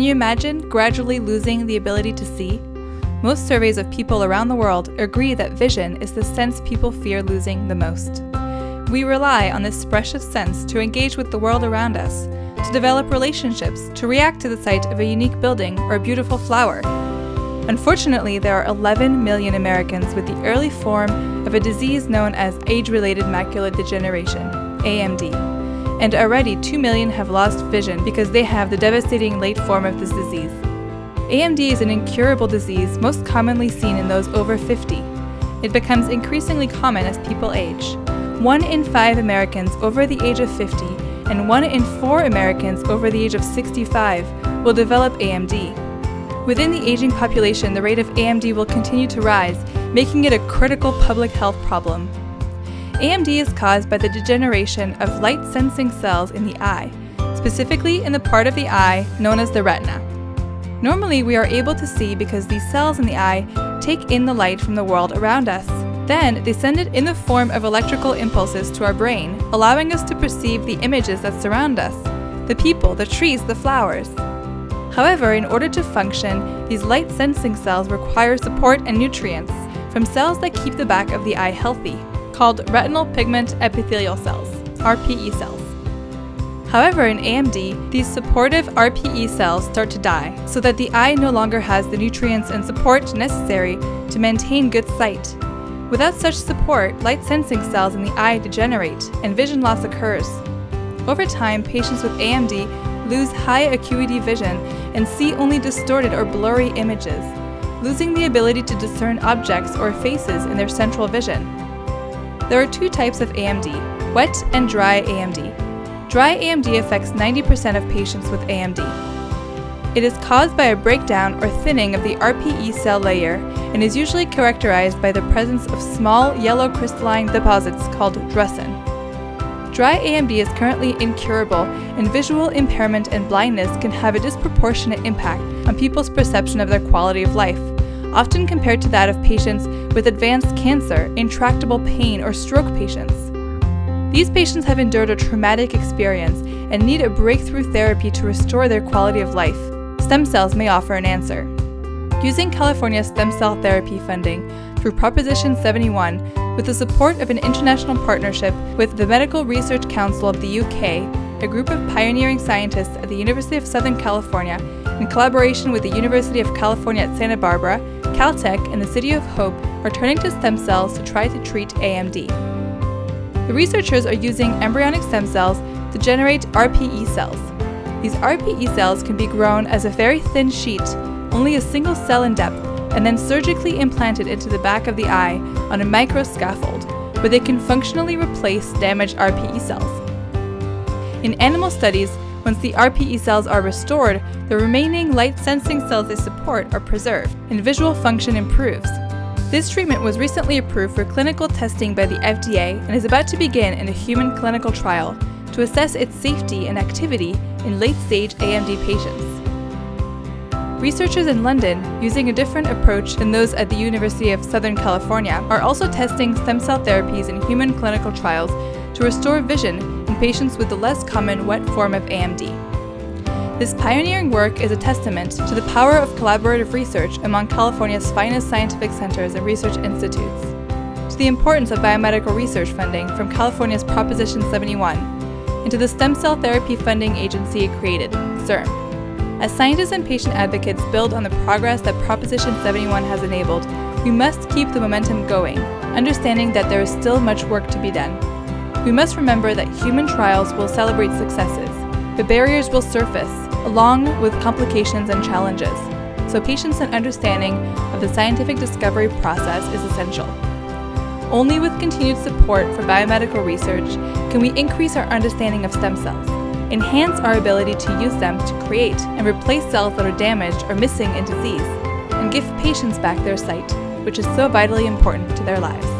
Can you imagine gradually losing the ability to see? Most surveys of people around the world agree that vision is the sense people fear losing the most. We rely on this precious sense to engage with the world around us, to develop relationships, to react to the sight of a unique building or a beautiful flower. Unfortunately, there are 11 million Americans with the early form of a disease known as age-related macular degeneration, AMD, and already 2 million have lost vision because they have the devastating late form of this disease. AMD is an incurable disease most commonly seen in those over 50. It becomes increasingly common as people age. One in five Americans over the age of 50 and one in four Americans over the age of 65 will develop AMD. Within the aging population, the rate of AMD will continue to rise, making it a critical public health problem. AMD is caused by the degeneration of light-sensing cells in the eye, specifically in the part of the eye known as the retina. Normally, we are able to see because these cells in the eye take in the light from the world around us. Then, they send it in the form of electrical impulses to our brain, allowing us to perceive the images that surround us, the people, the trees, the flowers. However, in order to function, these light-sensing cells require support and nutrients from cells that keep the back of the eye healthy, called retinal pigment epithelial cells, RPE cells. However, in AMD, these supportive RPE cells start to die, so that the eye no longer has the nutrients and support necessary to maintain good sight. Without such support, light sensing cells in the eye degenerate, and vision loss occurs. Over time, patients with AMD lose high acuity vision and see only distorted or blurry images, losing the ability to discern objects or faces in their central vision. There are two types of AMD, wet and dry AMD. Dry AMD affects 90% of patients with AMD. It is caused by a breakdown or thinning of the RPE cell layer and is usually characterized by the presence of small yellow crystalline deposits called drusen. Dry AMD is currently incurable, and visual impairment and blindness can have a disproportionate impact on people's perception of their quality of life, often compared to that of patients with advanced cancer, intractable pain, or stroke patients. These patients have endured a traumatic experience and need a breakthrough therapy to restore their quality of life. Stem cells may offer an answer. Using California stem cell therapy funding through Proposition 71, with the support of an international partnership with the Medical Research Council of the UK, a group of pioneering scientists at the University of Southern California, in collaboration with the University of California at Santa Barbara, Caltech, and the City of Hope, are turning to stem cells to try to treat AMD. The researchers are using embryonic stem cells to generate RPE cells. These RPE cells can be grown as a very thin sheet, only a single cell in depth, and then surgically implanted into the back of the eye on a microscaffold, where they can functionally replace damaged RPE cells. In animal studies, once the RPE cells are restored, the remaining light-sensing cells they support are preserved, and visual function improves. This treatment was recently approved for clinical testing by the FDA and is about to begin in a human clinical trial to assess its safety and activity in late-stage AMD patients. Researchers in London, using a different approach than those at the University of Southern California, are also testing stem cell therapies in human clinical trials to restore vision patients with the less common wet form of AMD. This pioneering work is a testament to the power of collaborative research among California's finest scientific centers and research institutes, to the importance of biomedical research funding from California's Proposition 71, and to the stem cell therapy funding agency it created, CIRM. As scientists and patient advocates build on the progress that Proposition 71 has enabled, we must keep the momentum going, understanding that there is still much work to be done. We must remember that human trials will celebrate successes, but barriers will surface, along with complications and challenges, so patience and understanding of the scientific discovery process is essential. Only with continued support for biomedical research can we increase our understanding of stem cells, enhance our ability to use them to create and replace cells that are damaged or missing in disease, and give patients back their sight, which is so vitally important to their lives.